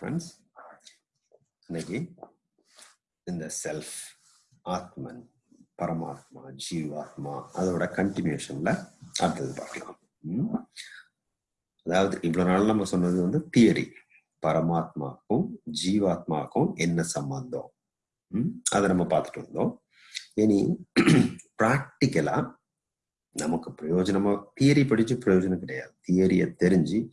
Friends இன்னைக்கு இந்த self ஆத்மன் பரமாத்மா ஜீவாத்மா அதோட கண்டினியூஷன்ல அடுத்தது பார்க்கலாம். அதாவது இவ்வளவு நாள் நம்ம சொன்னது வந்து தியரி பரமாத்மாக்கும் ஜீவாத்மாக்கும் என்ன சம்பந்தம்? ம்? அதை நம்ம பார்த்துட்டு வந்தோம். இனி ப்ராக்டிக்கலா நமக்கு பிரயோஜனமா தியரி படிச்சு பிரயோஜனம் கிடையாது. தியரியை தெரிஞ்சு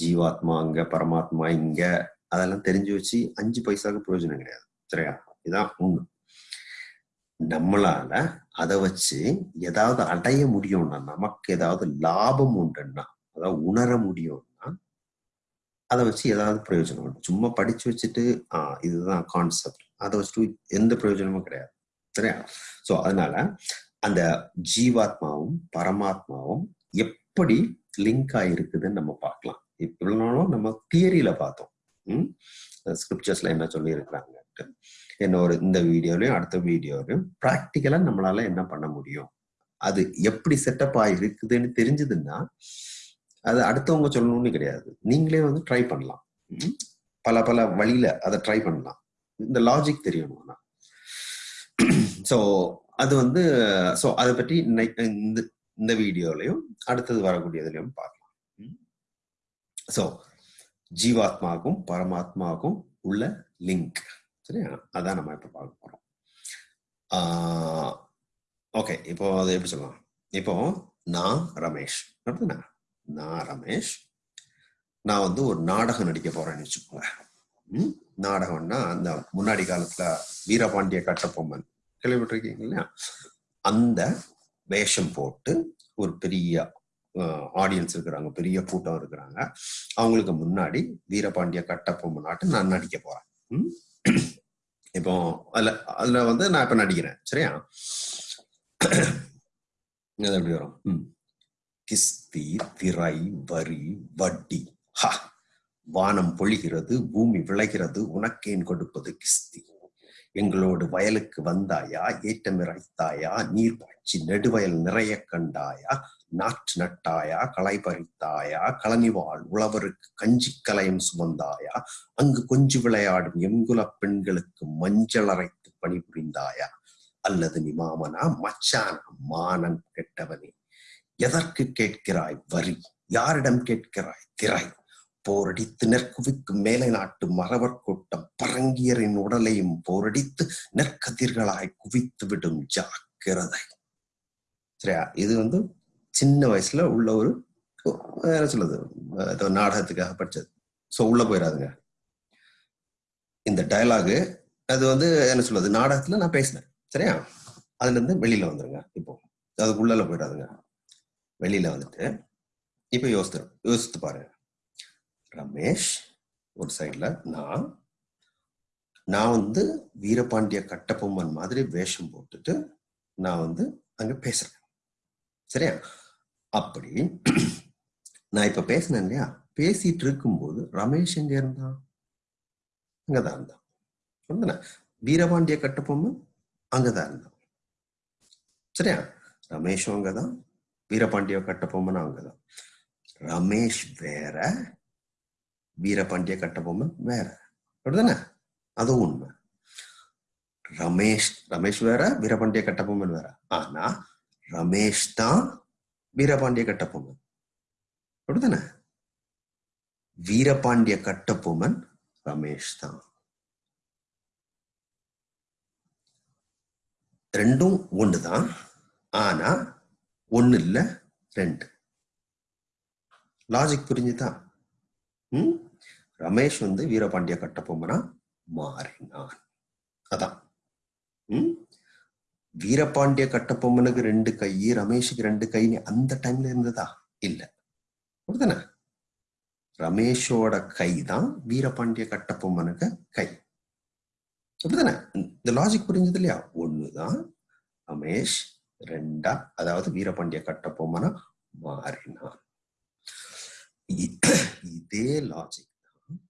ஜீவாத்மா அங்க பரமாத்மா இங்க அதெல்லாம் தெரிஞ்சு வச்சு அஞ்சு பைசாவுக்கு பிரயோஜனம் கிடையாது. சரியா? இதான் உண்மை. நம்மளால அதை வச்சு ஏதாவது அடைய முடியும்னா நமக்கு ஏதாவது லாபம் உண்டுன்னா அதாவது உணர முடியும்னா அதை வச்சு ஏதாவது பிரயோஜனம் உண்டு. சும்மா படிச்சு வச்சுட்டு ஆஹ் இதுதான் கான்செப்ட் அதை வச்சுட்டு எந்த பிரயோஜனமும் கிடையாது. சரியா? சோ அதனால அந்த ஜீவாத்மாவும் பரமாத்மாவும் எப்படி லிங்க் ஆயிருக்குதுன்னு நம்ம பார்க்கலாம். இவ்வளவு நாளும் நம்ம தியரியில பார்த்தோம். ஸ்கிரிப்சர்ஸ்ல என்ன சொல்லி இருக்கிறாங்க என்ன ஒரு இந்த வீடியோலையும் அடுத்த வீடியோலையும் ப்ராக்டிக்கலா நம்மளால என்ன பண்ண முடியும்? அது எப்படி செட்டப் ஆகிருக்குதுன்னு தெரிஞ்சதுன்னா அது அடுத்தவங்க சொல்லணும்னு கிடையாது. நீங்களே வந்து ட்ரை பண்ணலாம். ம்? பல பல வழியில அதை ட்ரை பண்ணலாம். இந்த லாஜிக் தெரியணும்னா ஸோ அது வந்து ஸோ அதை பற்றி இன்னைக்கு இந்த இந்த வீடியோலையும் அடுத்தது வரக்கூடியதுலையும் பார்க்கலாம். ஸோ ஜீவாத்மாவுக்கும் பரமாத்மாவுக்கும் உள்ள லிங்க் சரியா? அதான் நம்ம இப்ப பார்க்க போறோம். ஓகே இப்போ அதை எப்படி சொல்லலாம்? இப்போ நான் ரமேஷ். அப்படின்னா நான் ரமேஷ். நான் வந்து ஒரு நாடகம் நடிக்க போறேன்னு வச்சுக்கோங்க. நாடகம்னா அந்த முன்னாடி காலத்துல வீரபாண்டிய கட்டப்பொம்மன் கேள்விப்பட்டிருக்கீங்க இல்லையா? அந்த வேஷம் போட்டு ஒரு பெரிய ஆடியன்ஸ் இருக்கிறாங்க பெரிய கூட்டம் இருக்கிறாங்க. அவங்களுக்கு முன்னாடி வீரபாண்டிய கட்டபொம்மன் நாட்டு நான் நடிக்க போறேன். இப்போ அதுல அதுல வந்து நான் இப்ப நடிக்கிறேன் சரியா? அது எப்படி வரும்? கிஸ்தி திரை வரி வட்டி. ஹா! வானம் பொழிகிறது பூமி விளைகிறது உனக்கேன் கொடுப்பது கிஸ்தி. எங்களோடு வயலுக்கு வந்தாயா ஏற்றம் இறைத்தாயா நீர் பாய்ச்சி நெடுவயல் நிறைய கண்டாயா நாற்று நட்டாயா களை பறித்தாயா களனிவாள் உழவருக்கு கஞ்சி கலையும் சுமந்தாயா அங்கு கொஞ்சு விளையாடும் எங்குல பெண்களுக்கு மஞ்சள் அரைத்து பணிபுரிந்தாயா? அல்லது நீ மாமனா மச்சானா மானன் கெட்டவனே எதற்கு கேட்கிறாய் வரி? யாரிடம் கேட்கிறாய் திரை? போரடித்து நெற்குவிக்கும் மேலை நாட்டு மறவர் கூட்டம் பரங்கியரின் உடலையும் போரடித்து நெற்கதிர்களாய் குவித்து விடும் ஜாக்கிரதை. சரியா? இது வந்து சின்ன வயசுல உள்ள ஒரு என்ன சொல்லுது ஏதோ நாடகத்துக்காக படிச்சது. ஸோ உள்ள போயிடாதுங்க இந்த டயலாகு அது வந்து என்ன சொல்லுது நாடகத்துல நான் பேசினேன். சரியா? அதுல இருந்து வெளியில வந்துருங்க இப்போ. அதுக்கு உள்ள போயிடாதுங்க வெளியில வந்துட்டு இப்ப யோசித்து யோசித்து பாருங்க. ரமேஷ் ஒரு சைட்ல நான் நான் வந்து வீரபாண்டிய கட்டபொம்மன் மாதிரி வேஷம் போட்டுட்டு நான் வந்து அங்க பேசுறேன். சரியா? அப்படி நான் இப்ப பேசினேன் இல்லையா? பேசிட்டு இருக்கும்போது ரமேஷ் எங்க இருந்தான்? அங்கதான் இருந்தான். சொன்னேனா? வீரபாண்டிய கட்டபொம்மன் அங்கதான் இருந்தான். சரியா? ரமேஷும் அங்கதான் வீரபாண்டிய கட்டப்பொம்மனும் அங்கதான். ரமேஷ் வேற வீரபாண்டிய கட்டபொம்மன் வேற. அப்படிதானே அதுவும் உண்மை. ரமேஷ் ரமேஷ் வேற வீரபாண்டிய கட்டபொம்மன் வேற. ஆனா ரமேஷ் தான் வீரபாண்டிய கட்டபொம்மன். அப்படிதானே வீரபாண்டிய கட்டபொம்மன் ரமேஷ் தான். ரெண்டும் ஒண்ணுதான் ஆனா ஒன்னு இல்ல ரெண்டு. லாஜிக் புரிஞ்சுதான் ம்? ரமேஷ் வந்து வீரபாண்டிய கட்டபொம்மனா மாறினான். அதான். ம்? வீரபாண்டிய கட்டபொம்மனுக்கு ரெண்டு கை ரமேஷுக்கு ரெண்டு கைன்னு அந்த டைம்ல இருந்ததா? இல்ல. அப்படிதானே ரமேஷோட கை தான் வீரபாண்டிய கட்டப்பொம்மனுக்கு கை. அப்படிதானே இந்த லாஜிக் புரிஞ்சது இல்லையா? ஒண்ணுதான். ரமேஷ் ரெண்டா அதாவது வீரபாண்டிய கட்டபொம்மனா மாறினான். இதே லாஜிக் தான்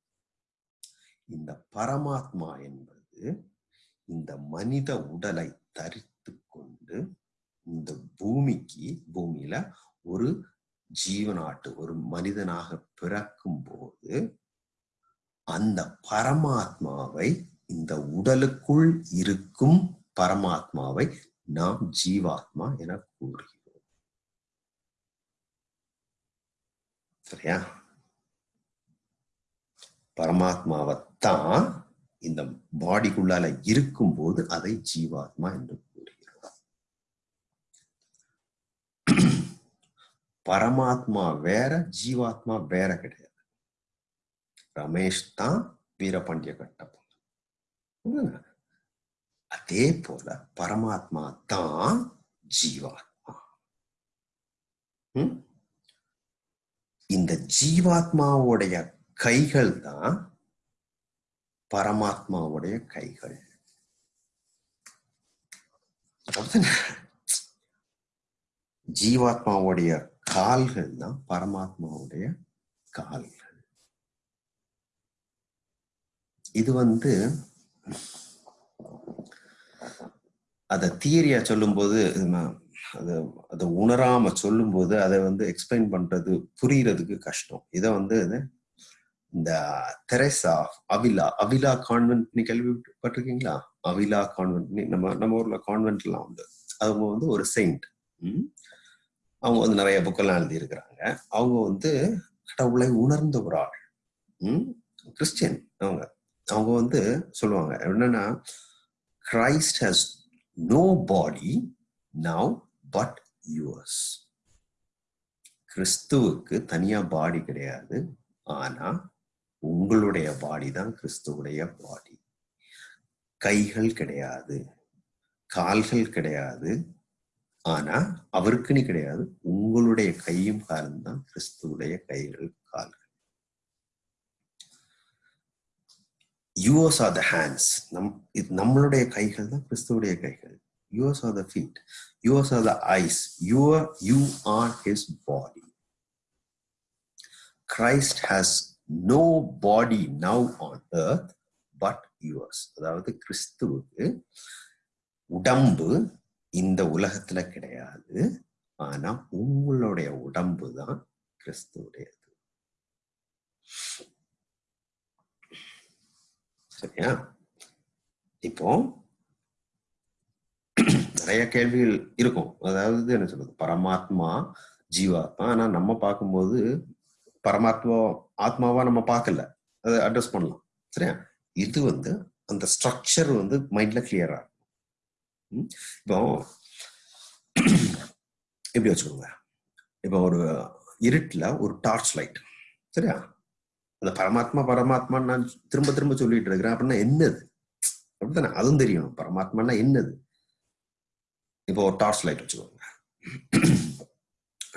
இந்த பரமாத்மா என்பது இந்த மனித உடலை தரித்து கொண்டு இந்த பூமிக்கு பூமியில ஒரு ஜீவனாட்டு ஒரு மனிதனாக பிறக்கும் போது அந்த பரமாத்மாவை இந்த உடலுக்குள் இருக்கும் பரமாத்மாவை நாம் ஜீவாத்மா என கூறுகிறோம். சரியா? பரமாத்மாவைத்தான் இந்த பாடிக்குள்ளால இருக்கும்போது அதை ஜீவாத்மா என்று கூறுகிறோம் பரமாத்மா வேற ஜீவாத்மா வேற கிடையாது. ரமேஷ் தான் வீரபாண்டிய கட்டபொம்மன் அதே போல பரமாத்மா தான் ஜீவாத்மா. இந்த ஜீவாத்மாவுடைய கைகள் தான் பரமாத்மாவுடைய கைகள். ஜீவாத்மாவுடைய கால்கள் தான் பரமாத்மாவுடைய கால்கள். இது வந்து அத தியரியா சொல்லும்போது நான் அது அதை உணராம சொல்லும்போது அதை வந்து எக்ஸ்பிளைன் பண்றது புரியறதுக்கு கஷ்டம். இதை வந்து இது இந்த தெரேசா அவிலா அவிலா கான்வென்ட் நீ கேள்விப்பட்டிருக்கீங்களா? அவிலா கான்வென்ட் நம்ம நம்ம ஊர்ல கான்வென்ட் எல்லாம் உண்டு. அவங்க வந்து ஒரு செயின்ட் அவங்க வந்து நிறைய புக்கெல்லாம் எழுதி இருக்கிறாங்க அவங்க வந்து கடவுளை உணர்ந்த ஒரு ஆள் உம் கிறிஸ்டியன் அவங்க. அவங்க வந்து சொல்லுவாங்க என்னன்னா Christ has no body now but yours கிறிஸ்துவுக்கு தனியா பாடி கிடையாது. ஆனா உங்களுடைய பாடி தான் கிறிஸ்துவுடைய பாடி. கைகள் கிடையாது கால்கள் கிடையாது ஆனா அவருக்குன்னு கிடையாது உங்களுடைய கையும் காலும் தான் கிறிஸ்துவுடைய கைகள் கால்கள். யூஎஸ் ஆர் த ஹேண்ட்ஸ் நம் இது நம்மளுடைய கைகள் தான் கிறிஸ்துவுடைய கைகள். Us are the feet us are the eyes you are you are his body Christ has no body now on earth but yours அதாவது கிறிஸ்துவுக்கு உடம்பு இந்த உலகத்துல கிடையாது. ஆனா உங்களுடைய உடம்பு தான் கிறிஸ்துவுடையது. சரியா? இப்போ நிறைய கேள்விகள் இருக்கும். அதாவது என்ன சொல்றது? பரமாத்மா ஜீவாத்மா. ஆனா நம்ம பார்க்கும்போது பரமாத்மா ஆத்மாவா நம்ம பார்க்கல. அதை அட்ரஸ் பண்ணலாம். சரியா? இது வந்து அந்த ஸ்ட்ரக்சர் வந்து மைண்ட்ல கிளியரா இருக்கும். இப்போ எப்படி வச்சுக்கோங்க? இப்போ ஒரு இருட்டில் ஒரு டார்ச் லைட் சரியா? அந்த பரமாத்மா பரமாத்மா நான் திரும்ப திரும்ப சொல்லிட்டு இருக்கிறேன். அப்படின்னா என்னது? அப்படித்தானே? அதுவும் தெரியும் பரமாத்மானா என்னது? இப்போ ஒரு டார்ச் லைட் வச்சுக்கோங்க.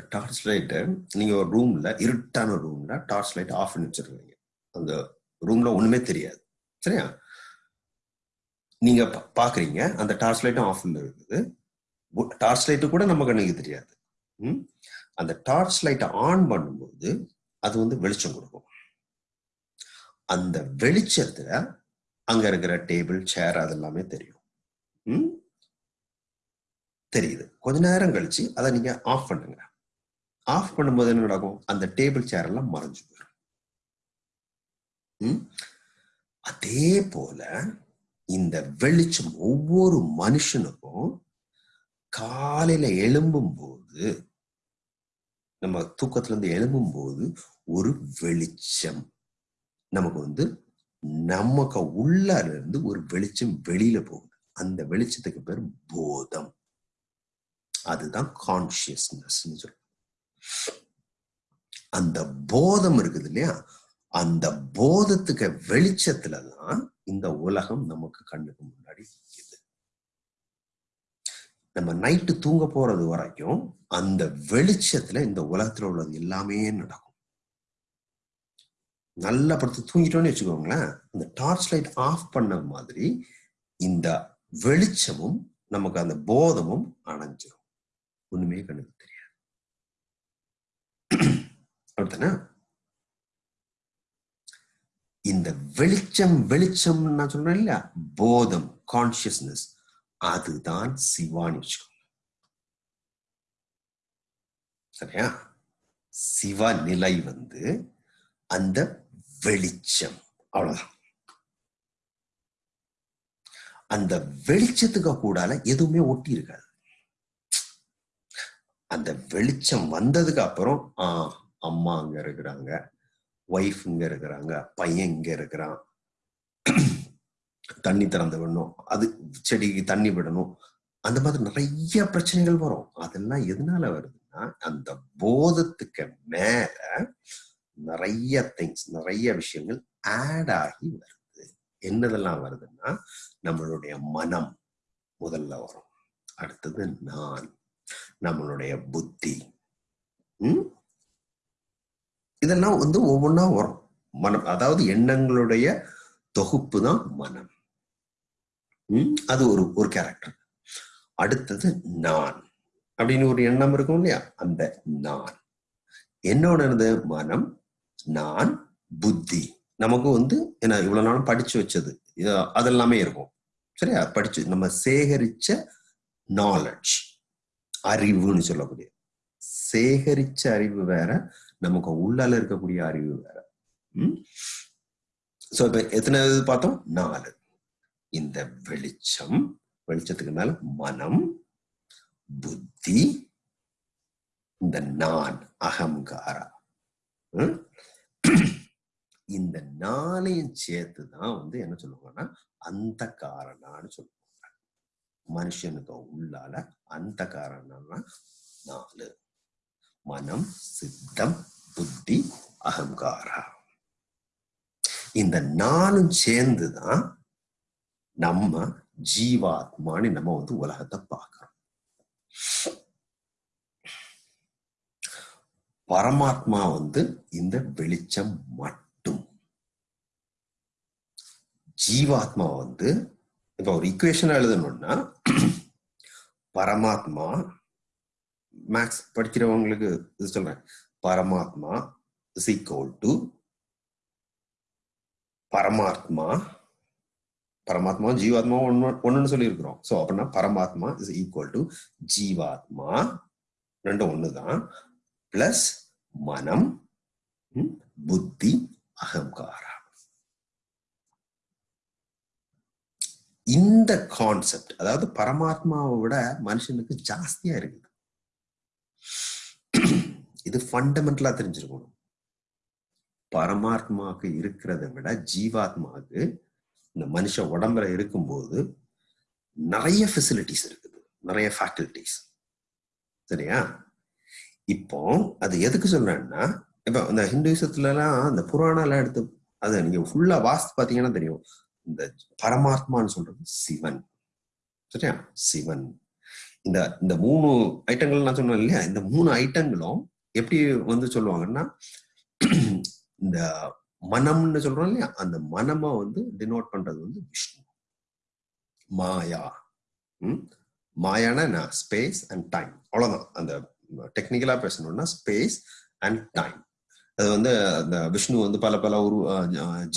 டார்ச் லைட்டை நீங்க ஒரு ரூம்ல இருட்டான ரூம்ல டார்ச் லைட் ஆஃப் பண்ணி வச்சிருக்கீங்க அந்த ரூம்ல ஒண்ணுமே தெரியாது. சரியா? நீங்க பாக்குறீங்க அந்த டார்ச் லைட்டும் ஆஃப்ல இருக்குது. டார்ச் லைட்டு கூட நம்ம கண்ணுக்கு தெரியாது. அந்த டார்ச் லைட்டை ஆன் பண்ணும்போது அது வந்து வெளிச்சம் கொடுக்கும். அந்த வெளிச்சத்துல அங்க இருக்கிற டேபிள் சேர் அதெல்லாமே தெரியும். தெரியுது. கொஞ்ச நேரம் கழிச்சு அதை நீங்க ஆஃப் பண்ணுங்க. ஆஃப் பண்ணும்போது என்ன நடக்கும்? அந்த டேபிள் சேர் எல்லாம் மறைஞ்சு போயிடும் அதே போல இந்த வெளிச்சம் ஒவ்வொரு மனுஷனுக்கும் காலையில எழும்பும் போது நம்ம தூக்கத்துல இருந்து எழும்பும் போது ஒரு வெளிச்சம். நமக்கு வந்து நமக்கு உள்ளார இருந்து ஒரு வெளிச்சம் வெளியில போகுது. அந்த வெளிச்சத்துக்கு பேர் போதம். அதுதான் கான்சியஸ்னஸ் சொல்லுவோம் அந்த போதம் இருக்குது இல்லையா? அந்த போதத்துக்கு வெளிச்சத்துல தான் இந்த உலகம் நமக்கு கண்ணுக்கு முன்னாடி நிற்குது நம்ம நைட்டு தூங்க போறது வரைக்கும் அந்த வெளிச்சத்துல இந்த உலகத்துல உள்ளது எல்லாமே நடக்கும். நல்லா படுத்து தூங்கிட்டோம்னு வச்சுக்கோங்களேன் அந்த டார்ச் லைட் ஆஃப் பண்ண மாதிரி இந்த வெளிச்சமும் நமக்கு அந்த போதமும் அணைஞ்சிரும். ஒண்ணுமே கண்ணுக்கு தெரியாது இந்த வெளிச்சம் வெளிச்சம் நான் சொல்றேன் இல்லையா? போதம் கான்சியஸ்னஸ் அதுதான் சிவான்னு வச்சுக்கோங்க. சரியா? சிவ நிலை வந்து அந்த வெளிச்சம். அவ்வளவுதான். அந்த வெளிச்சத்துக்கு கூடால எதுவுமே ஒட்டி இருக்காது. அந்த வெளிச்சம் வந்ததுக்கு அப்புறம் ஆஹ் அம்மா அங்க இருக்கிறாங்க ஒய்ஃப் இங்க இருக்கிறாங்க பையன் இங்க இருக்கிறான். தண்ணி திறந்து விடணும் அது செடிக்கு தண்ணி விடணும். அந்த மாதிரி நிறைய பிரச்சனைகள் வரும். அதெல்லாம் எதனால வருதுன்னா அந்த போதத்துக்கு மேல நிறைய திங்ஸ் நிறைய விஷயங்கள் ஆட் ஆகி வருது. என்னதெல்லாம் வருதுன்னா நம்மளுடைய மனம் முதல்ல வரும். அடுத்தது நான் நம்மளுடைய புத்தி. உம் இதெல்லாம் வந்து ஒவ்வொன்றா வரும். மனம் அதாவது எண்ணங்களுடைய தொகுப்பு தான் மனம். உம் அது ஒரு ஒரு கேரக்டர் அடுத்தது நான். அப்படின்னு ஒரு எண்ணம் இருக்கும் இல்லையா? அந்த நான். என்னோட மனம் நான் புத்தி. நமக்கு வந்து என்ன இவ்வளவு நாளும் படிச்சு வச்சது. அதெல்லாமே இருக்கும். சரியா? படிச்சு நம்ம சேகரிச்ச நாலெட்ஜ் அறிவுன்னு சொல்லக்கூடிய. சேகரிச்ச அறிவு வேற நமக்கு உள்ளால இருக்கக்கூடிய அறிவு வேற. உம் சோ இப்ப எத்தனை இது பார்த்தோம்? நாலு. இந்த வெளிச்சம் வெளிச்சத்துக்கு மேல மனம் புத்தி இந்த நான் அகங்காரா. இந்த நாளையும் சேர்த்து தான் வந்து என்ன சொல்லுவாங்கன்னா அந்த காரணான்னு சொல்லுவாங்க. மனுஷனுக்கு உள்ளால அந்த காரணம்னா நாலு. மனம் சித்தம் புத்தி அகங்காரா. இந்த நாலும் சேர்ந்துதான் நம்ம ஜீவாத்மான்னு நம்ம வந்து உலகத்தை பார்க்கிறோம். பரமாத்மா வந்து இந்த வெளிச்சம் மட்டும். ஜீவாத்மா வந்து இப்ப ஒரு இக்குவேஷன் எழுதணும்னா பரமாத்மா மேக்ஸ் படிக்கிறவங்களுக்கு இது சொல்றேன். பரமாத்மா இஸ் ஈக்குவல் டு பரமாத்மா பரமாத்மா ஜீவாத்மா ஒன்னு ஒண்ணுன்னு சொல்லியிருக்கிறோம். ஸோ அப்படின்னா பரமாத்மா இஸ் ஈக்குவல் டு ஜீவாத்மா ரெண்டு ஒன்று தான் பிளஸ் மனம் புத்தி அகங்காரா இந்த கான்செப்ட் அதாவது பரமாத்மாவை விட மனுஷனுக்கு ஜாஸ்தியா இருக்குது. இது ஃபண்டமெண்டலா தெரிஞ்சிருக்கணும். பரமாத்மாவுக்கு இருக்கிறத விட ஜீவாத்மாவுக்கு இந்த மனுஷ உடம்புல இருக்கும்போது நிறைய ஃபெசிலிட்டிஸ் இருக்குது. நிறைய ஃபேக்கல்டிஸ் சரியா? இப்போ அது எதுக்கு சொல்றேன்னா இப்போ இந்த ஹிந்துசத்துலலாம் இந்த புராணம் எடுத்து அது நீங்க ஃபுல்லா வாஸ்து பாத்தீங்கன்னா தெரியும். இந்த பரமாத்மான்னு சொல்றது சிவன். சரியா? சிவன். இந்த இந்த மூணு ஐட்டங்கள் நான் சொன்னேன் இல்லையா? இந்த மூணு ஐட்டங்களும் எப்படி வந்து சொல்லுவாங்கன்னா இந்த மனம்னு சொல்றோம் இல்லையா? அந்த மனமா வந்து டினோட் பண்றது வந்து விஷ்ணு. மாயா. மாயான ஸ்பேஸ் அண்ட் டைம் அவ்வளவுதான். அந்த டெக்னிக்கலா பேசணும்னா ஸ்பேஸ் அண்ட் டைம் அது வந்து அந்த விஷ்ணு வந்து பல பல உரு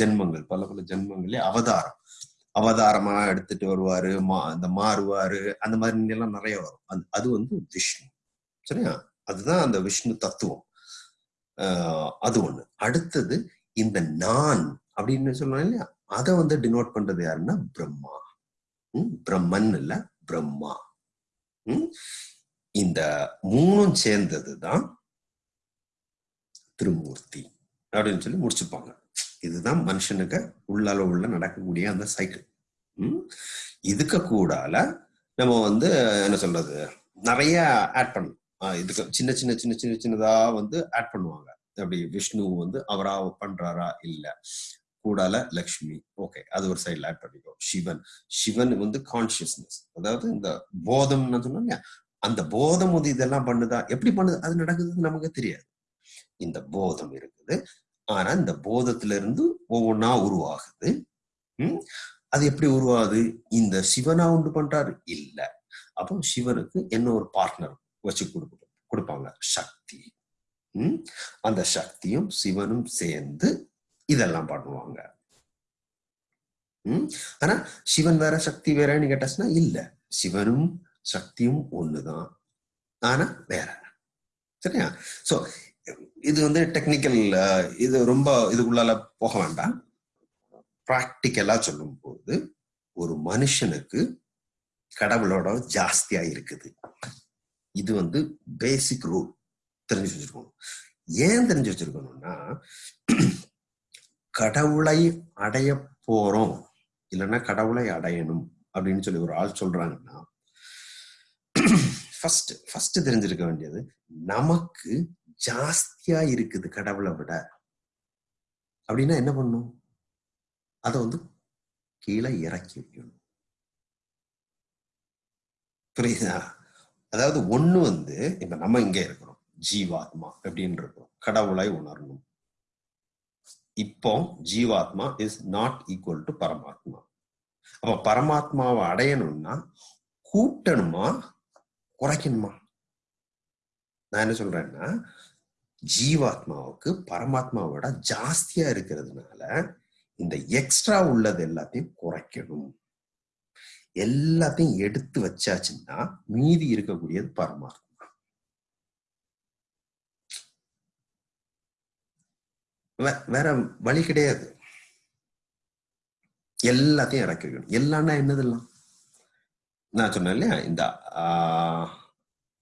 ஜென்மங்கள் பல பல ஜென்மங்களே அவதாரம். அவதாரமா எடுத்துட்டு வருவாரு மா அந்த மாறுவாரு அந்த மாதிரி எல்லாம் நிறைய வரும். அது அது வந்து விஷ்ணு. சரியா? அதுதான் அந்த விஷ்ணு தத்துவம். ஆஹ் அது ஒண்ணு. அடுத்தது இந்த நான் அப்படின்னு சொல்லுவாங்க இல்லையா? அதை வந்து டினோட் பண்றது யாருன்னா பிரம்மா. உம் பிரம்மன் இல்ல பிரம்மா. உம் இந்த மூணும் சேர்ந்ததுதான் திருமூர்த்தி அப்படின்னு சொல்லி முடிச்சுப்பாங்க. இதுதான் மனுஷனுக்கு உள்ளால உள்ள நடக்கக்கூடிய அந்த சைக்கிள் உம் இதுக்கு கூடால நம்ம வந்து என்ன சொல்றது? நிறைய ஆட் பண்ணும் இதுக்கு சின்ன சின்ன சின்ன சின்ன சின்னதா வந்து ஆட் பண்ணுவாங்க. அப்படி விஷ்ணு வந்து அவரா பண்றாரா? இல்ல. கூடால லக்ஷ்மி. ஓகே அது ஒரு சைட்ல ஆட் பண்ணிக்கோ. சிவன். சிவன் வந்து கான்சியஸ்னஸ் அதாவது இந்த போதம் சொன்னோம் அந்த போதம் வந்து இதெல்லாம் பண்ணுதா? எப்படி பண்ணுது? அது நடக்குதுன்னு நமக்கு தெரியாது. இந்த போதம் இருக்குது. ஆனா இந்த போதத்துல இருந்து ஒவ்வொன்னா உருவாகுது. உம் அது எப்படி உருவாகுது? இந்த சிவனா உண்டு பண்றாரு? இல்ல. அப்போ சிவனுக்கு என்ன ஒரு பார்ட்னர் வச்சு கொடுக்க கொடுப்பாங்க? சக்தி. உம் அந்த சக்தியும் சிவனும் சேர்ந்து இதெல்லாம் பண்ணுவாங்க. உம் ஆனா சிவன் வேற சக்தி வேறன்னு கேட்டாச்சுன்னா இல்ல. சிவனும் சக்தியும் ஒண்ணுதான். ஆனா வேற. சரியா? சோ இது வந்து டெக்னிக்கல் இது ரொம்ப இதுக்குள்ளால போக வேண்டாம். ப்ராக்டிக்கலா சொல்லும் போது ஒரு மனுஷனுக்கு கடவுளோட ஜாஸ்தியா இருக்குது. இது வந்து பேசிக் ரூல் தெரிஞ்சு வச்சிருக்கணும். ஏன் தெரிஞ்சு வச்சிருக்கணும்னா கடவுளை அடைய போறோம். இல்லைன்னா கடவுளை அடையணும் அப்படின்னு சொல்லி ஒரு ஆள் சொல்றாங்கன்னா ஃபர்ஸ்ட் ஃபர்ஸ்ட் தெரிஞ்சிருக்க வேண்டியது நமக்கு ஜாஸ்தியா இருக்குது கடவுளை விட. அப்படின்னா என்ன பண்ணும்? அதை வந்து கீழே இறக்கி வைக்கணும். புரியுதா? அதாவது ஒண்ணு வந்து இப்ப நம்ம இங்க இருக்கிறோம். ஜீவாத்மா அப்படின்னு இருக்கிறோம். கடவுளை உணரணும். இப்போ ஜீவாத்மா இஸ் நாட் ஈக்குவல் டு பரமாத்மா. அப்ப பரமாத்மாவை அடையணும்னா கூட்டணுமா? குறைக்கணுமா? நான் என்ன சொல்றேன்னா ஜீவாத்மாவுக்கு பரமாத்மாவோட ஜாஸ்தியா இருக்கிறதுனால இந்த எக்ஸ்ட்ரா உள்ளது எல்லாத்தையும் குறைக்கணும். எல்லாத்தையும் எடுத்து வச்சாச்சுன்னா மீதி இருக்கக்கூடியது பரமாத்மா. வேற வழி கிடையாது. எல்லாத்தையும் இறக்கி வைக்கணும். எல்லாம்னா என்னதெல்லாம்? நான் சொன்னேன் இல்லையா? இந்த ஆஹ்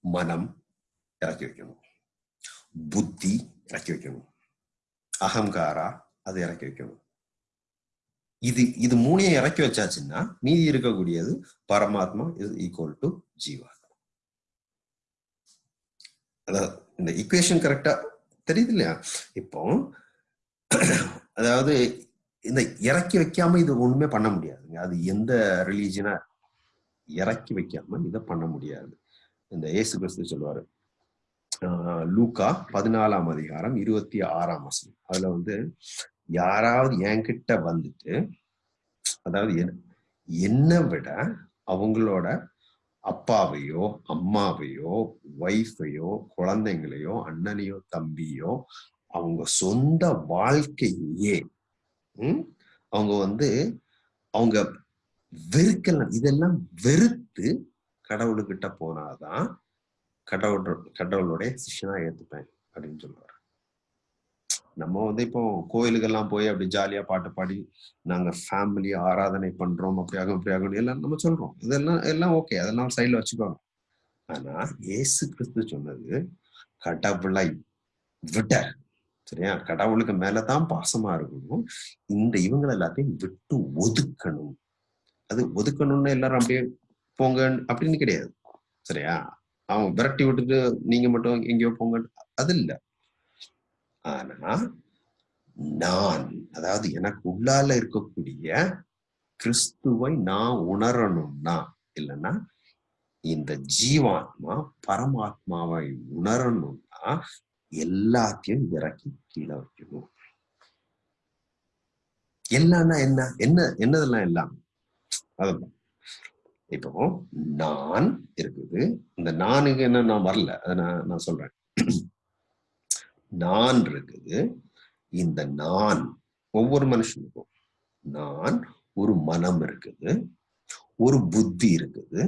மனம் இறக்கி வைக்கணும். புத்தி இறக்கி வைக்கணும் அகங்காரா அது இறக்கி வைக்கணும் இது இது மூணையும் இறக்கி வச்சாச்சுன்னா மீதி இருக்கக்கூடியது பரமாத்மா இஸ் ஈக்குவல் டு ஜீவாத்மா அதாவது இந்த ஈக்குவேஷன் கரெக்டா தெரியுது இல்லையா இப்போ அதாவது இந்த இறக்கி வைக்காம இது ஒண்ணுமே பண்ண முடியாதுங்க அது எந்த ரிலீஜனா இறக்கி வைக்காம இதை பண்ண முடியாது இந்த ஏசு கிறிஸ்து சொல்லுவாரு லூக்கா பதினாலாம் அதிகாரம் இருபத்தி ஆறாம் வசனம். அதுல வந்து யாராவது என்கிட்ட வந்துட்டு அதாவது என்னை விட அவங்களோட அப்பாவையோ அம்மாவையோ ஒய்ஃபையோ குழந்தைங்களையோ அண்ணனையோ தம்பியோ அவங்க சொந்த வாழ்க்கையே அவங்க வந்து அவங்க வெறுக்கலாம் இதெல்லாம் வெறுத்து கடவுளுக்கிட்ட போனாதான் கடவுள் கடவுளுடைய சிஷ்யனா ஏத்துப்பேன் அப்படின்னு சொல்லுவாரு நம்ம வந்து இப்போ கோயிலுக்கெல்லாம் போய் அப்படி ஜாலியா பாட்டு பாடி நாங்க ஃபேமிலி ஆராதனை பண்றோம் அப்படி ஆகும் அப்படி ஆகும் எல்லாம் நம்ம சொல்றோம். இதெல்லாம் எல்லாம் ஓகே அதெல்லாம் சைட்ல வச்சுக்கோங்க. ஆனா ஏசு கிறிஸ்து சொன்னது கடவுளை விட சரியா? கடவுளுக்கு மேலதான் பாசமா இருக்கணும். இந்த இவங்களை எல்லாத்தையும் விட்டு ஒதுக்கணும். அது ஒதுக்கணும்னு எல்லாரும் அப்படியே போங்க அப்படின்னு கிடையாது. சரியா? அவன் விரட்டி விட்டுட்டு நீங்க மட்டும் எங்கேயோ போங்க அது இல்லை. ஆனா நான் அதாவது எனக்கு உள்ளால இருக்கக்கூடிய கிறிஸ்துவை நான் உணரணும்னா இல்லைன்னா இந்த ஜீவாத்மா பரமாத்மாவை உணரணும்னா எல்லாத்தையும் இறக்கி கீழே வைக்கணும். எல்லாம்னா என்ன? என்ன என்னதெல்லாம் எல்லாம்? அதுதான் இப்போ நான் இருக்குது. இந்த நானுக்கு என்ன நான் வரல. அதை நான் நான் சொல்றேன். நான் இருக்குது. இந்த நான் ஒவ்வொரு மனுஷனுக்கும் நான் ஒரு மனம் இருக்குது. ஒரு புத்தி இருக்குது.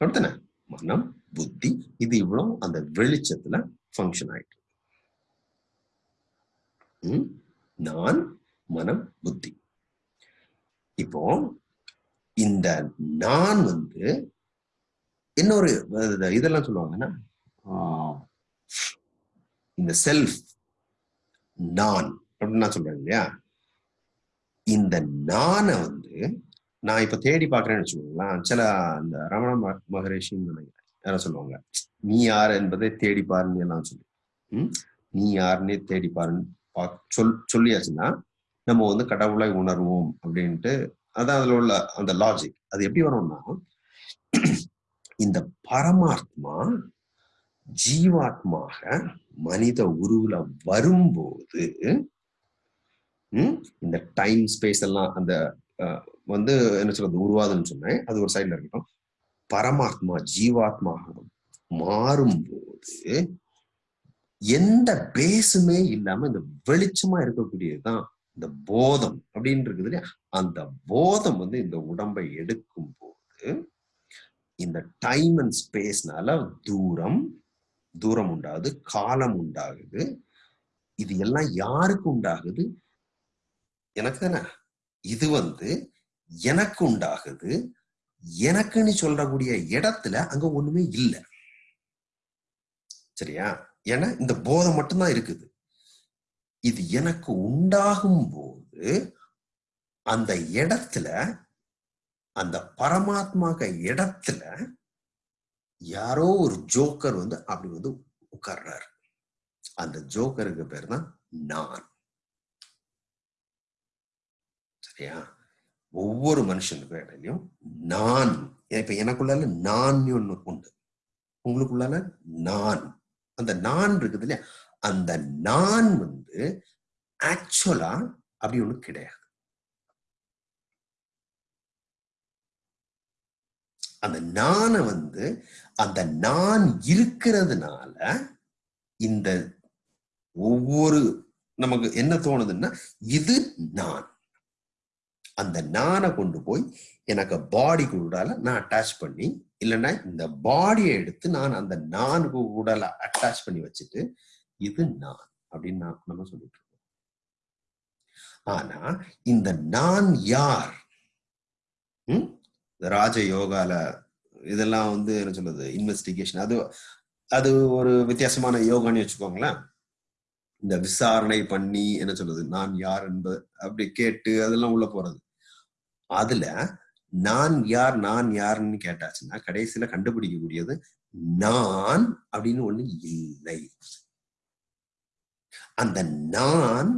அடுத்தன மனம் புத்தி இது இவ்வளவு அந்த வெளிச்சத்துல ஃபங்க்ஷன் ஆயிட்டு நான் மனம் புத்தி. இப்போ இந்த நான் வந்து இன்னொரு இதெல்லாம் சொல்லுவாங்கன்னா இந்த செல்ஃப் நான் அப்படின்னு நான் சொல்றேன் இல்லையா? இந்த நானை வந்து நான் இப்ப தேடி பாக்குறேன்னு வச்சுக்கோங்களேன். சில அந்த ரமண மகரிஷின்னு நினைக்கிறேன். யாரும் சொல்லுவாங்க. நீ யார் என்பதை தேடி பாருன்னு எல்லாம் சொல்லி. நீ யாருன்னே தேடி பாருன்னு சொல் சொல்லியாச்சுன்னா நம்ம வந்து கடவுளை உணர்வோம் அப்படின்ட்டு அதான் அதுல உள்ள அந்த லாஜிக் அது எப்படி வரும்னா இந்த பரமாத்மா ஜீவாத்மாக மனித உருவுல வரும்போது இந்த டைம் ஸ்பேஸ் எல்லாம் அந்த வந்து என்ன சொல்றது உருவாதுன்னு சொன்னேன். அது ஒரு சைட்ல இருக்கட்டும். பரமாத்மா ஜீவாத்மாக மாறும்போது எந்த பேஸுமே இல்லாம இந்த வெளிச்சமா இருக்கக்கூடியதுதான் இந்த போதம் அப்படின்னு இருக்குது இல்லையா? அந்த போதம் வந்து இந்த உடம்பை எடுக்கும் போது இந்த டைம் அண்ட் ஸ்பேஸ்னால தூரம் தூரம் உண்டாகுது காலம் உண்டாகுது. இது எல்லாம் யாருக்கு உண்டாகுது? எனக்கு தானே. இது வந்து எனக்கு உண்டாகுது. எனக்குன்னு சொல்லக்கூடிய இடத்துல அங்க ஒண்ணுமே இல்லை. சரியா? ஏன்னா இந்த போதை மட்டும்தான் இருக்குது. இது எனக்கு உண்டாகும் போது அந்த இடத்துல அந்த பரமாத்மாக இடத்துல யாரோ ஒரு ஜோக்கர் வந்து அப்படி வந்து உட்கார்றாரு. அந்த ஜோக்கருக்கு பேர் தான் நான். சரியா? ஒவ்வொரு மனுஷனுக்கும் இடையிலையும் நான். இப்ப எனக்குள்ளால நான் ஒண்ணு உண்டு. உங்களுக்குள்ளால நான். அந்த நான் இருக்குது இல்லையா? அந்த நான் வந்து ஆக்சுவலா அப்படி ஒண்ணு கிடையாது. அந்த நானை வந்து அந்த நான் இருக்கிறதுனால இந்த ஒவ்வொரு நமக்கு என்ன தோணுதுன்னா இது நான். அந்த நானை கொண்டு போய் எனக்கு பாடி கூடால நான் அட்டாச் பண்ணி இல்லைன்னா இந்த பாடியை எடுத்து நான் அந்த நான்கு கூடால அட்டாச் பண்ணி வச்சுட்டு இது நான் அப்படின்னு நான் நம்ம சொல்லிட்டு இருக்கோம். ஆனா இந்த நான் யார்? ம்? இந்த ராஜ யோகால இதெல்லாம் வந்து என்ன சொல்றது? இன்வெஸ்டிகேஷன் அது அது ஒரு வித்தியாசமான யோகான்னு வச்சுக்கோங்களேன். இந்த விசாரணை பண்ணி என்ன சொல்றது? நான் யார் என்பது அப்படி கேட்டு அதெல்லாம் உள்ள போறது. அதுல நான் யார் நான் யாருன்னு கேட்டாச்சுன்னா கடைசியில கண்டுபிடிக்கக்கூடியது நான் அப்படின்னு ஒண்ணு இல்லை. அந்த நான்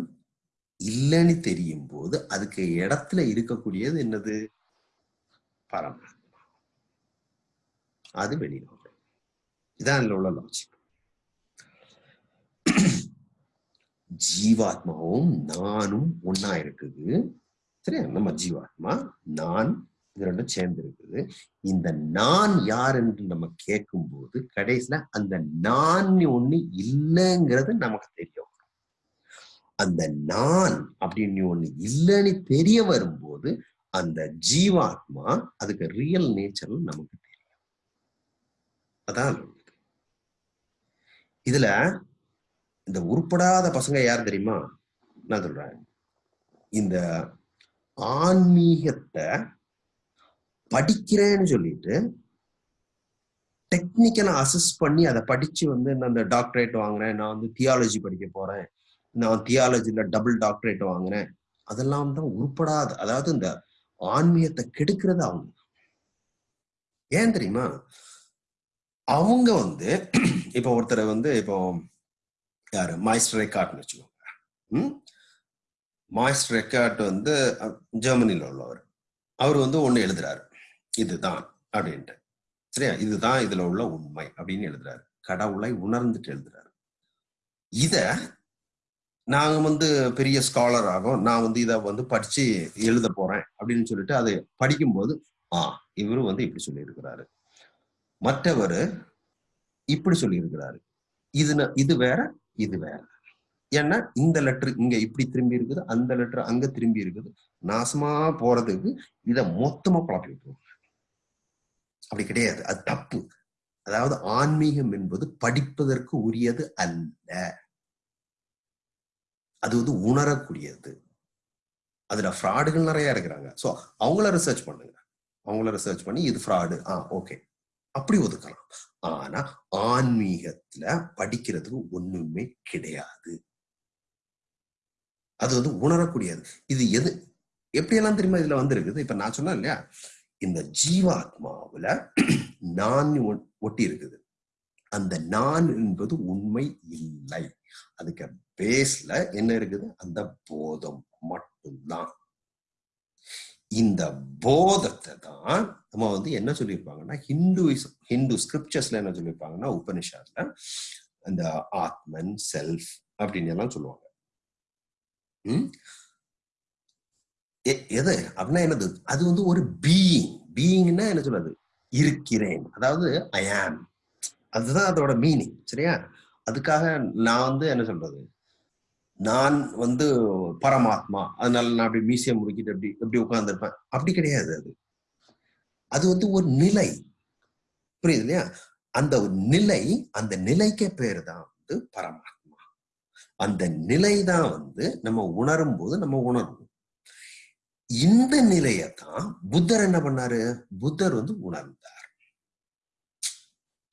இல்லைன்னு தெரியும் போது அதுக்கு இடத்துல இருக்கக்கூடியது என்னது? பரமாத்மா. அது வெளியில இதான் இதுல உள்ள லாஜிக் ஜீவாத்மாவும் நானும் ஒன்னா இருக்குது. சரியா? நம்ம ஜீவாத்மா நான் இது ரெண்டும் சேர்ந்து இருக்குது. இந்த நான் யார் என்று நம்ம கேட்கும் போது கடைசியில அந்த நான் ஒண்ணு இல்லைங்கிறது நமக்கு தெரியும். அந்த நான் அப்படின்னு ஒண்ணு இல்லைன்னு தெரிய வரும்போது அந்த ஜீவாத்மா அதுக்கு ரியல் நேச்சர் நமக்கு தெரியும். அதான் இதுல இந்த உருப்படாத பசங்க யார் தெரியுமா? நான் சொல்றேன் இந்த ஆன்மீகத்தை படிக்கிறேன்னு சொல்லிட்டு டெக்னிக்கலா அசஸ் பண்ணி அதை படிச்சு வந்து நான் அந்த டாக்டரேட் வாங்குறேன் நான் வந்து தியாலஜி படிக்க போறேன் நான் தியாலஜில டபுள் டாக்டரேட் வாங்கினேன். அதெல்லாம் தான் உருப்படாத அதாவது இந்த ஆன்மீகத்தை கெடுக்கிறது அவங்க. ஏன் தெரியுமா? அவங்க வந்து இப்ப ஒருத்தர் வந்து இப்போ யாரு? மாய்ஸ்டர் ரெக்கார்ட்னு வச்சுக்கோங்க. ம்? மாய்ஸ்டர் ரெக்கார்ட் வந்து அஹ், ஜெர்மனில உள்ளவர். அவர் வந்து ஒண்ணு எழுதுறாரு. இதுதான் அப்படின்ட்டு. சரியா? இதுதான் இதுல உள்ள உண்மை அப்படின்னு எழுதுறாரு. கடவுளை உணர்ந்துட்டு எழுதுறாரு. இத நாங்கள் வந்து பெரிய ஸ்காலர் ஆகும் நான் வந்து இதை வந்து படிச்சு எழுத போறேன் அப்படின்னு சொல்லிட்டு அதை படிக்கும்போது ஆ இவரும் வந்து இப்படி சொல்லியிருக்கிறாரு. மற்றவர் இப்படி சொல்லியிருக்கிறாரு. இது இது வேற இது வேற. ஏன்னா இந்த லெட்டர் இங்க இப்படி திரும்பி இருக்குது அந்த லெட்ரு அங்க திரும்பி இருக்குது. நாசமா போறதுக்கு இதை மொத்தமா குழப்பி விட்டுருவாங்க அப்படி கிடையாது. அது தப்பு. அதாவது ஆன்மீகம் என்பது படிப்பதற்கு உரியது அல்ல. அது வந்து உணரக்கூடியது. அதுல ஃப்ராடுகள் நிறைய இருக்கிறாங்க. ஸோ அவங்கள ரிசர்ச் பண்ணுங்க. அவங்கள ரிசர்ச் பண்ணி இது ஃப்ராடு ஆ ஓகே அப்படி ஒதுக்கலாம். ஆனா ஆன்மீகத்துல படிக்கிறதுக்கு ஒண்ணுமே கிடையாது. அது வந்து உணரக்கூடியது. இது எது எப்படியெல்லாம் தெரியுமா இதுல வந்திருக்குது? இப்ப நான் சொன்னேன் இல்லையா? இந்த ஜீவாத்மாவுல நான் ஒட்டி இருக்குது அந்த நான் என்பது உண்மை இல்லை. அதுக்கு பேஸ்ல என்ன இருக்குது? அந்த போதம் மட்டும்தான். இந்த போதத்தை தான் நம்ம வந்து என்ன சொல்லியிருப்பாங்கன்னா ஹிந்துவிசம் ஹிந்து ஸ்கிரிப்சர்ஸ்ல என்ன சொல்லியிருப்பாங்கன்னா உபனிஷாத்ல அந்த ஆத்மன் செல்ஃப் அப்படின்னு எல்லாம் சொல்லுவாங்க. எ- எது? அப்படின்னா என்னது? அது வந்து ஒரு பீயிங் பீயிங்னா என்ன சொல்றது? இருக்கிறேன். அதாவது ஐ ஆம் அதுதான் அதோட மீனிங் சரியா? அதுக்காக நான் வந்து என்ன சொல்றது? நான் வந்து பரமாத்மா. அதனால நான் அப்படி மீசியை முடிக்கிட்டு அப்படி எப்படி உட்கார்ந்துருப்பேன். அப்படி கிடையாது அது. அது வந்து ஒரு நிலை. புரியுது இல்லையா? அந்த நிலை அந்த நிலைக்கே பேர் தான் வந்து பரமாத்மா. அந்த நிலை தான் வந்து நம்ம உணரும் போது நம்ம உணர்வோம். இந்த நிலையத்தான் புத்தர் என்ன பண்ணாரு? புத்தர் வந்து உணர்ந்தார்.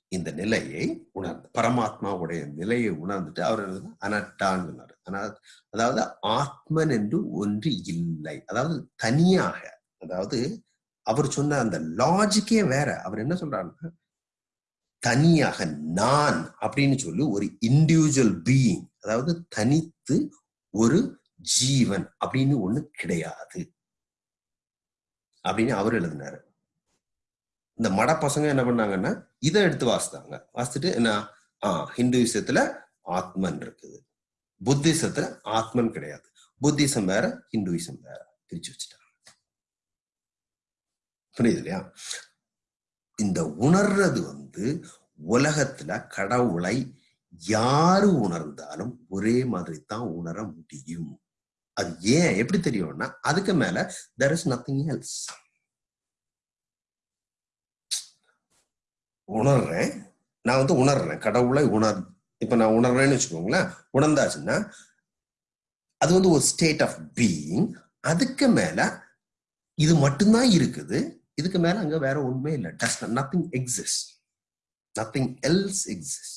இந்த நிலையை உணர்ந்த பரமாத்மாவுடைய நிலையை உணர்ந்துட்டு அவர் என்ன அனட்டான்னு அதாவது ஆத்மன் என்று ஒன்று இல்லை. அதாவது தனியாக அதாவது அவர் சொன்ன அந்த லாஜிக்கே வேற. அவர் என்ன சொல்றாருன்னா தனியாக நான் அப்படின்னு சொல்லி ஒரு இண்டிவிஜுவல் பீயிங் அதாவது தனித்து ஒரு ஜீவன் அப்படின்னு ஒண்ணு கிடையாது. அப்படின்னு அவர் எழுதினாரு. இந்த மட பசங்க என்ன பண்ணாங்கன்னா இதை எடுத்து வாசித்தாங்க. வாசிச்சுட்டு என்ன ஆஹ் ஹிந்துவிசத்துல ஆத்மன் இருக்குது. புத்திசத்துல ஆத்மன் கிடையாது. புத்திசம் வேற ஹிந்துவிசம் வேற. பிரிச்சு வச்சுட்டாங்க. புரியுது இல்லையா? இந்த உணர்றது வந்து உலகத்துல கடவுளை யாரு உணர்ந்தாலும் ஒரே மாதிரி தான் உணர முடியும். அது ஏன்? எப்படி தெரியும்னா அதுக்கு மேல தெர் இஸ் நத்திங் எல்ஸ் உணர்றேன். நான் வந்து உணர்றேன். கடவுளை உணர் இப்ப நான் உணர்றேன்னு வச்சுக்கோங்களேன் உணர்ந்தாச்சுன்னா அது வந்து ஒரு ஸ்டேட் ஆஃப் பீயிங் அதுக்கு மேல இது மட்டும்தான் இருக்குது. இதுக்கு மேல அங்க வேற ஒண்ணுமே இல்லை. Does nothing exist nothing else exist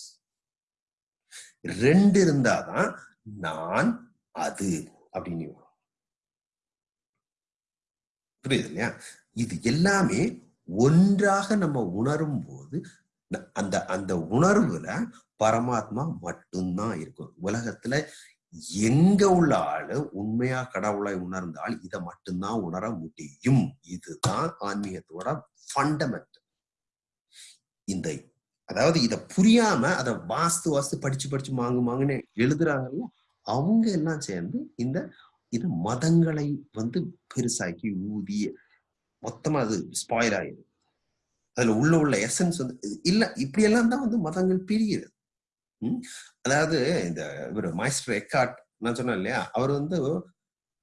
ரெண்டு இருந்தாதான் நான் அது அப்படின்னு வரும் புரியுது இல்லையா? இது எல்லாமே ஒன்றாக நம்ம உணரும் போது அந்த அந்த உணர்வுல பரமாத்மா மட்டும்தான் இருக்கும். உலகத்துல எங்க உள்ள ஆளு உண்மையா கடவுளை உணர்ந்தால் இதை மட்டும்தான் உணர முடியும். இதுதான் ஆன்மீகத்தோட ஃபண்டமெண்ட் இந்த அதாவது இத புரியாம அதை வாஸ்து வாஸ்து படிச்சு படிச்சு மாங்கு மாங்குன்னு எழுதுறாங்கல்ல அவங்க எல்லாம் சேர்ந்து இந்த இது மதங்களை வந்து பெருசாக்கி ஊதி மொத்தமா அது ஸ்பாயில் ஆயிடும் அதுல உள்ள உள்ள எசன்ஸ் வந்து இல்ல இப்படி எல்லாம் தான் வந்து மதங்கள் பிரியுது. அதாவது இந்த இவர் மாஸ்டர் எக்கார்ட் நான் சொன்னேன் இல்லையா? அவர் வந்து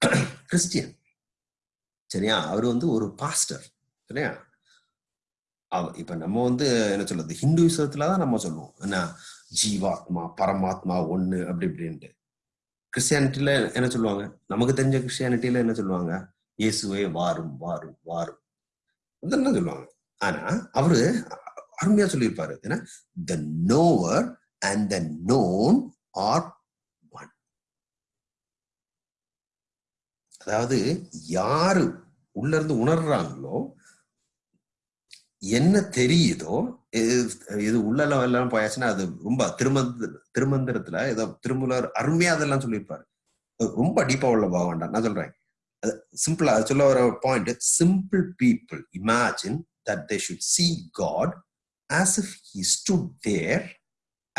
கிறிஸ்டியன் சரியா? அவர் வந்து ஒரு பாஸ்டர் சரியா? இப்ப நம்ம வந்து என்ன சொல்றது? ஹிந்துவிசத்துல தான் நம்ம சொல்லுவோம். என்ன? ஜீவாத்மா பரமாத்மா ஒண்ணு அப்படி இப்படின்ட்டு. கிறிஸ்டியானிட்டியில என்ன சொல்லுவாங்க? நமக்கு தெரிஞ்ச கிறிஸ்டியானிட்டியில என்ன சொல்லுவாங்க? இயேசுவே வாரும் வாரும் வாரும். என்ன சொல்லுவாங்க. ஆனா அவரு அருமையா சொல்லியிருப்பாரு. ஏன்னா the knower and the known are one அதாவது யாரு உள்ள இருந்து உணர்றாங்களோ என்ன தெரியுதோ இது- உள்ள உள்ளெல்லாம் எல்லாம் போயாச்சுன்னா அது ரொம்ப திருமந்த திருமந்திரத்துல ஏதோ திருமூலர் அருமையா அதெல்லாம் சொல்லியிருப்பாரு. ரொம்ப டீப்பா உள்ள போக வேண்டாம் நான் சொல்றேன். சிம்பிளா சொல்ல வர point simple people imagine that they should see God as if he stood there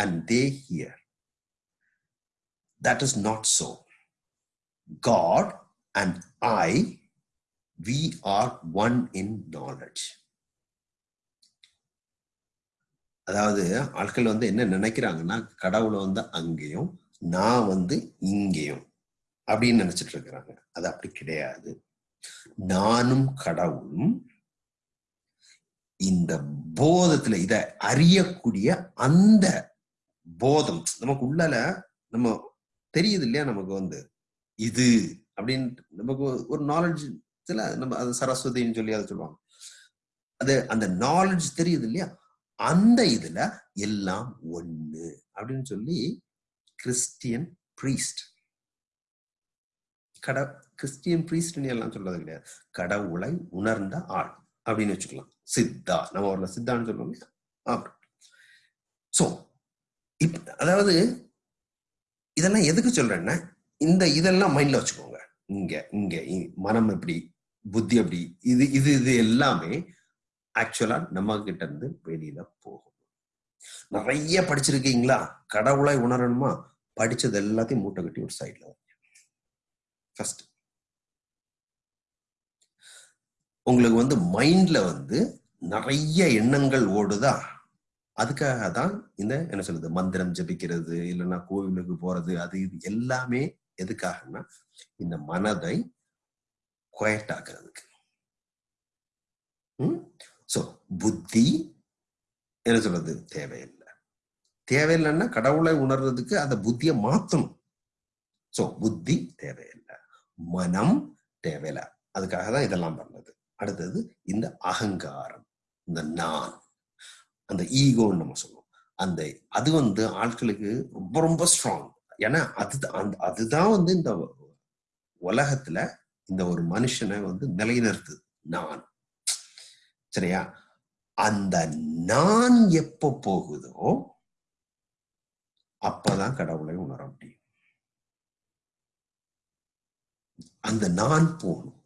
and they here. that is not so. God and i we are one in knowledge. அதாவது ஆட்கள் வந்து என்ன நினைக்கிறாங்கன்னா கடவுளை வந்து அங்கேயும் நான் வந்து இங்கேயும் அப்படின்னு நினைச்சிட்டு இருக்கிறாங்க. அது அப்படி கிடையாது. நானும் கடவுளும் இந்த போதத்துல இத அறியக்கூடிய அந்த போதம். நமக்கு உள்ளால நம்ம தெரியுது இல்லையா நமக்கு வந்து? இது அப்படின்னு நமக்கு ஒரு நாலேஜ் நம்ம அது சரஸ்வதின்னு சொல்லி அதை சொல்லுவாங்க. அது அந்த நாலேஜ் தெரியுது இல்லையா? அந்த இதுல எல்லாம் ஒண்ணு அப்படின்னு சொல்லி கிறிஸ்டியன் பிரீஸ்ட் கட கிறிஸ்டியன் பிரீஸ்ட்னு எல்லாம் சொல்றது கிடையாது. கடவுளை உணர்ந்த ஆள். அப்படின்னு வச்சுக்கலாம். சித்தா. நம்ம ஒரு சித்தான்னு சொல்லுவோம் இல்லையா? அப்படி ஸோ இப் அதாவது இதெல்லாம் எதுக்கு சொல்றேன்னா இந்த இதெல்லாம் மைண்ட்ல வச்சுக்கோங்க. இங்க இங்க இ- மனம் எப்படி புத்தி எப்படி இது இது இது எல்லாமே ஆக்சுவலா நம்ம கிட்ட இருந்து வெளியில போகும். நிறைய படிச்சிருக்கீங்களா? கடவுளை உணரணுமா? படிச்சது எல்லாத்தையும் மூட்டை கட்டி ஒரு சைட்ல ஃபர்ஸ்ட் உங்களுக்கு வந்து மைண்ட்ல வந்து நிறைய எண்ணங்கள் ஓடுதா? அதுக்காக தான் இந்த என்ன சொல்றது மந்திரம் ஜபிக்கிறது இல்லைன்னா கோவிலுக்கு போறது அது இது எல்லாமே எதுக்காகன்னா இந்த மனதை குவைட் ஆக்குறதுக்கு. ஸோ புத்தி என்ன சொல்றது தேவையில்லை. தேவையில்லைன்னா கடவுளை உணர்றதுக்கு அந்த புத்தியை மாத்தணும். சோ புத்தி தேவையில்லை. மனம் தேவையில்லை. அதுக்காக தான் இதெல்லாம் பண்ணது. அடுத்தது இந்த அகங்காரம் இந்த நான் அந்த ஈகோன்னு நம்ம சொல்லுவோம். அந்த அது வந்து ஆட்களுக்கு ரொம்ப ரொம்ப ஸ்ட்ராங் ஏன்னா அது அந்த அதுதான் வந்து இந்த உலகத்துல இந்த ஒரு மனுஷனை வந்து நிலைநிறுத்துது நான். சரியா? அந்த நான் எப்ப போகுதோ அப்பதான் கடவுளை உணர முடியும். அந்த நான் போகணும்.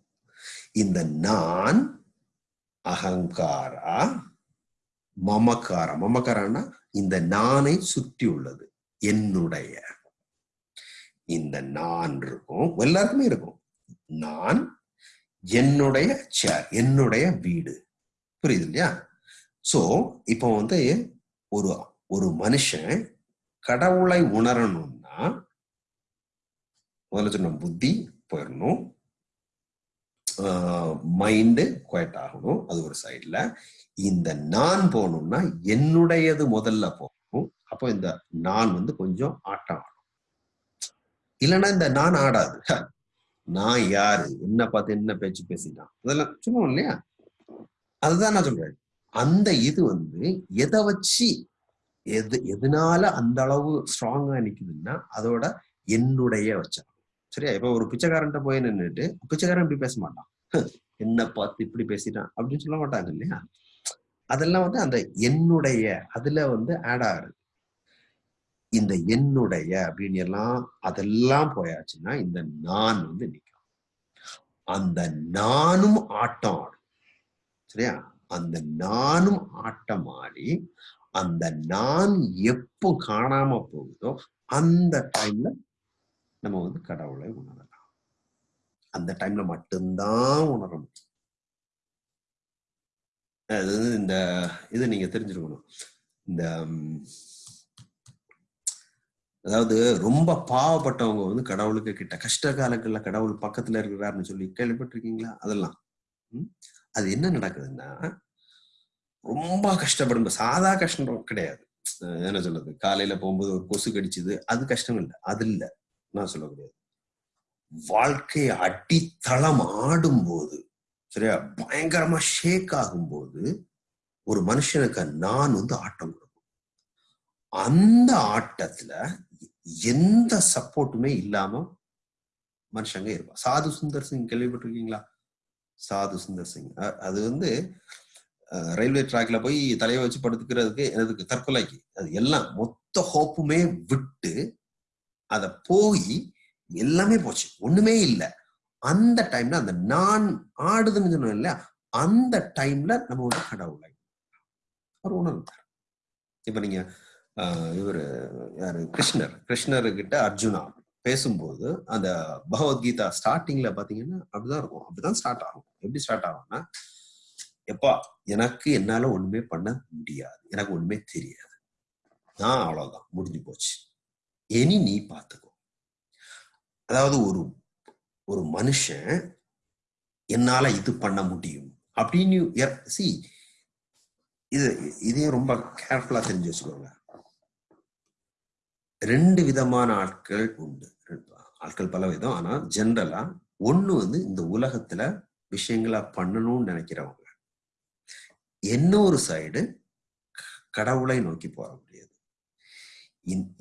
இந்த நான் அகங்காரா மமக்காரா மமக்காரன்னா இந்த நானை சுற்றி உள்ளது என்னுடைய. இந்த நான் இருக்கும் எல்லாருக்குமே இருக்கும். நான் என்னுடைய சேர் என்னுடைய வீடு. புரியுது இல்லையா? சோ இப்போ வந்து ஒரு ஒரு மனுஷன் கடவுளை உணரணும்னா முதல்ல சொன்ன புத்தி போயிடணும். மைண்டு குவைட் ஆகணும். அது ஒரு சைடில் இந்த நான் போகணும்னா என்னுடையது முதல்ல போகணும். அப்போ இந்த நான் வந்து கொஞ்சம் ஆட்டம் ஆடும் இல்லைன்னா இந்த நான் ஆடாது. நான் யாரு? என்ன பார்த்து என்ன பேச்சு பேசிட்டான் அதெல்லாம் சொல்லுவோம் இல்லையா? அதுதான் நான் சொல்றேன். அந்த இது வந்து எதை வச்சு எது எதனால அந்த அளவு ஸ்ட்ராங்கா நிக்குதுன்னா அதோட என்னுடைய வச்சா. சரியா? இப்ப ஒரு பிச்சைக்காரன்ட்ட போய் நின்றுட்டு பிச்சைக்காரன் இப்படி பேச மாட்டான். என்ன பார்த்து இப்படி பேசிட்டான் அப்படின்னு சொல்ல மாட்டாங்க இல்லையா? அதெல்லாம் வந்து அந்த என்னுடைய அதுல வந்து ஆட் ஆகுது இந்த என்னுடைய அப்படின்னு எல்லாம் அதெல்லாம் போயாச்சுன்னா இந்த நான் வந்து நிற்கும். அந்த நானும் ஆட்டம் ஆடும். சரியா? அந்த நானும் ஆட்டம் ஆடி அந்த நான் எப்போ காணாம போகுதோ அந்த டைம்ல நம்ம வந்து கடவுளை உணரலாம். அந்த டைம்ல மட்டும்தான் உணர முடியும் அது இந்த இது நீங்க தெரிஞ்சிருக்கணும் இந்த அதாவது ரொம்ப பாவப்பட்டவங்க வந்து கடவுளுக்கு கிட்ட கஷ்ட காலங்கள்ல கடவுள் பக்கத்துல இருக்கிறாருன்னு சொல்லி கேள்விப்பட்டிருக்கீங்களா? அதெல்லாம். அது என்ன நடக்குதுன்னா ரொம்ப கஷ்டப்படும் சாதா கஷ்டம் கிடையாது. என்ன சொல்றது? காலையில போகும்போது ஒரு கொசு கடிச்சது அது கஷ்டம் இல்லை. அது இல்லை. நான் சொல்லக்கூடியது வாழ்க்கை அடித்தளம் ஆடும் போது சரியா? பயங்கரமா ஷேக் ஆகும்போது ஒரு மனுஷனுக்கு நான் வந்து ஆட்டம் கொடுக்கும் அந்த ஆட்டத்துல எந்த சப்போர்ட்டுமே இல்லாம மனுஷங்க இருப்பான் சாது சுந்தர் சிங் கேள்விப்பட்டிருக்கீங்களா? சாது சுந்தர் சிங். அது வந்து ரயில்வே டிராக்ல போய் தலையை வச்சு படுத்துக்கிறதுக்கு எனக்கு தற்கொலைக்கு. அது எல்லாம் மொத்த ஹோப்புமே விட்டு அத போய் எல்லாமே போச்சு. ஒண்ணுமே இல்லை. அந்த டைம்ல அந்த நான் ஆடுதுன்னு சொன்னோம் இல்லையா? அந்த டைம்ல நம்ம வந்து கடவுளை அவர் உணர்ந்தார். இப்ப நீங்க இவர் யாரு? கிருஷ்ணர். கிருஷ்ணர்கிட்ட அர்ஜுனா பேசும்போது அந்த பகவத்கீதா ஸ்டார்டிங்ல பாத்தீங்கன்னா அப்படிதான் இருக்கும். அப்படிதான் ஸ்டார்ட் ஆகும். எப்படி ஸ்டார்ட் ஆகும்னா எப்பா எனக்கு என்னால ஒண்ணுமே பண்ண முடியாது. எனக்கு ஒண்ணுமே தெரியாது. நான் அவ்வளவுதான். முடிஞ்சு போச்சு. இனி நீ பார்த்துக்கோ. அதாவது ஒரு ஒரு மனுஷன் என்னால இது பண்ண முடியும் அப்படின்னு சி இது இதே ரொம்ப கேர்ஃபுல்லா தெரிஞ்சு வச்சுக்கோங்க. ரெண்டு விதமான ஆட்கள் உண்டு. ஆட்கள் பல விதம். ஆனா ஜென்ரலா ஒண்ணு வந்து இந்த உலகத்துல விஷயங்களா பண்ணணும்னு நினைக்கிறவங்க. இன்னொரு சைடு கடவுளை நோக்கி போற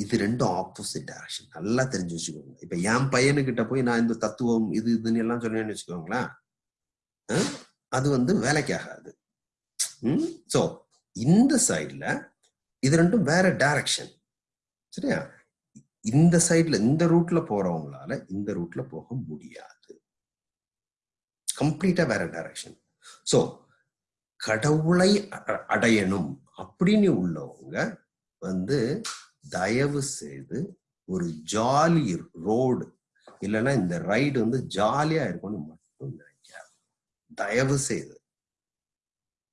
இது ரெண்டும் ஆப்போசிட் டைரக்ஷன் நல்லா தெரிஞ்சு வச்சுக்கோங்க. இப்ப என் பையனுக்கிட்ட போய் நான் இந்த தத்துவம் இது இதுன்னு எல்லாம் சொன்னேன்னு வச்சுக்கோங்களேன். அது வந்து வேலைக்கு ஆகாது சோ இந்த சைட்ல இது ரெண்டும் வேற டைரக்ஷன் சரியா? இந்த சைட்ல இந்த ரூட்ல போறவங்களால இந்த ரூட்ல போக முடியாது. கம்ப்ளீட்டா வேற டைரக்ஷன் சோ கடவுளை அடையணும் அப்படின்னு உள்ளவங்க வந்து தயவு செய்து ஒரு ஜாலி ரோடு இல்லைன்னா இந்த ரைடு வந்து ஜாலியா இருக்கும்னு மட்டும் நினைக்காது தயவு செய்து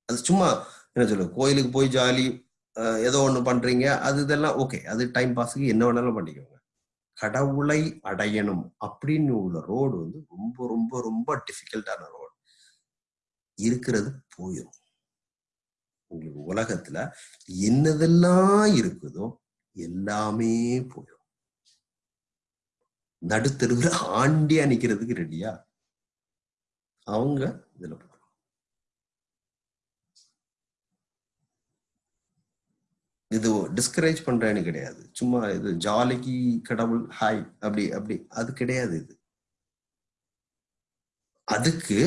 அது சும்மா என்ன சொல்லு கோயிலுக்கு போய் ஜாலி ஏதோ ஒண்ணு பண்றீங்க அது இதெல்லாம் ஓகே அது டைம் பாஸுக்கு என்ன வேணாலும் பண்ணிக்கோங்க. கடவுளை அடையணும் அப்படின்னு உள்ள ரோடு வந்து ரொம்ப ரொம்ப ரொம்ப டிஃபிகல்ட்டான ரோடு இருக்கிறது போயிடும் உங்களுக்கு உலகத்துல என்னதெல்லாம் இருக்குதோ எல்லாமே போயிடும். நடுத்தருவில் ஆண்டியா நிக்கிறதுக்கு ரெடியா அவங்க இதுல போறோம் இது டிஸ்கரேஜ் பண்றேன்னு கிடையாது. சும்மா இது ஜாலிக்கு கடவுள் ஹாய் அப்படி அப்படி. அது கிடையாது இது. அதுக்கு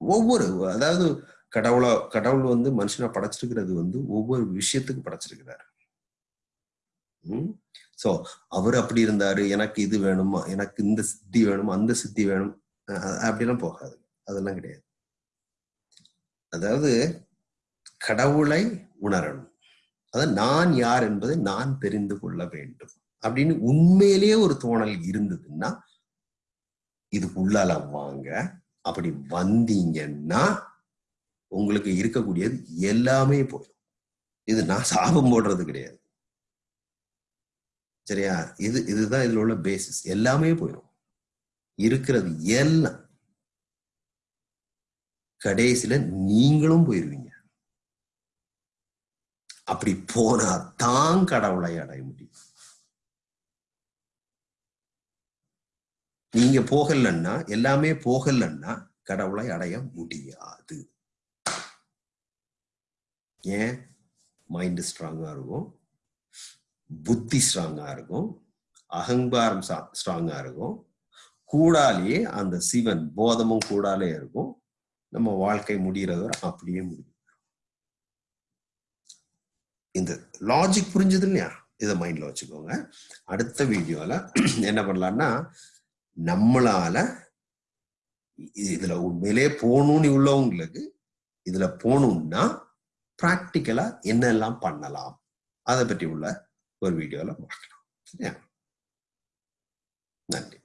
ஒவ்வொரு அதாவது கடவுளை கடவுள் வந்து மனுஷனை படைச்சிருக்கிறது வந்து ஒவ்வொரு விஷயத்துக்கு படைச்சிருக்கிறாரு. உம் சோ அவர் அப்படி இருந்தாரு எனக்கு இது வேணுமா எனக்கு இந்த சித்தி வேணும் அந்த சித்தி வேணும் அப்படிலாம் போகாது அதெல்லாம் கிடையாது. அதாவது கடவுளை உணரணும். அதாவது நான் யார் என்பதை நான் தெரிந்து கொள்ள வேண்டும். அப்படின்னு உண்மையிலேயே ஒரு தோணல் இருந்ததுன்னா இதுக்குள்ளால வாங்க அப்படி வந்தீங்கன்னா உங்களுக்கு இருக்கக்கூடியது எல்லாமே போயிடும். இது நான் சாபம் போடுறது கிடையாது. சரியா? இது இதுதான் இதுல உள்ள பேசிஸ் எல்லாமே போயிடும். இருக்கிறது எல்லாம். கடைசியில நீங்களும் போயிருவீங்க. அப்படி போனா தான் கடவுளை அடைய முடியும். நீங்க போகலன்னா எல்லாமே போகலன்னா கடவுளை அடைய முடியாது. ஏன்? மைண்ட் ஸ்ட்ராங்கா இருக்கும் புத்தி ஸ்ட்ராங்கா இருக்கும் அகங்காரம் ஸ்ட்ராங்கா இருக்கும் கூடாலேயே அந்த சிவன் போதமும் கூடாலே இருக்கும் நம்ம வாழ்க்கை முடிகிறது அப்படியே முடியும். இந்த லாஜிக் புரிஞ்சது இல்லையா? இதை மைண்ட்ல வச்சுக்கோங்க. அடுத்த வீடியோல என்ன பண்ணலாம்னா நம்மளால இதுல உண்மையிலே போகணும்னு உள்ளவங்களுக்கு இதுல போகணும்னா ப்ராக்டிக்கலா என்னெல்லாம் பண்ணலாம்? அதை பற்றி உள்ள ஒரு வீடியோல பார்க்கலாம் சரியா நன்றி